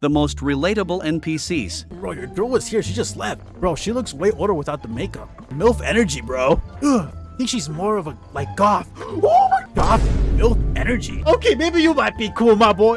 the most relatable NPCs. Bro, your girl was here. She just left. Bro, she looks way older without the makeup. MILF energy, bro. Ugh. I think she's more of a, like, goth. Oh my goth MILF energy. Okay, maybe you might be cool, my boy.